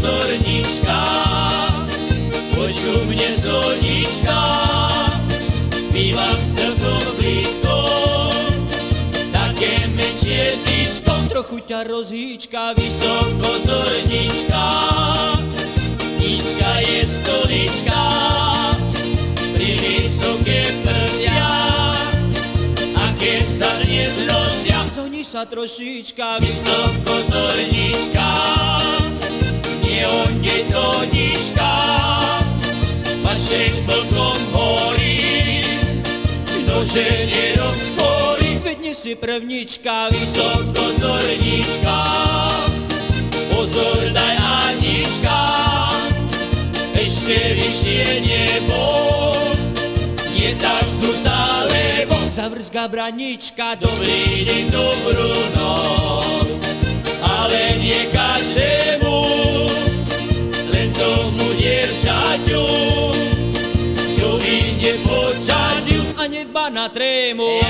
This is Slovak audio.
pozornička, poď ku mne zonička, bývam celkom blízko, také menšie disko, trochu ťa rozhýčka, vysoko zornička, nízka je stolička, pri vysoké prsia, a keď sa dnes nosia, zoni sa trošička, vysoko zornička, ktože nerozhorí, veď nie si prvnička, vysoko zornička, pozor daj Anička, ešte vyššie nebo, nie tak zústale, bo zavrzga branička, dobrý deň, dobrú noc, Anyit banat remo.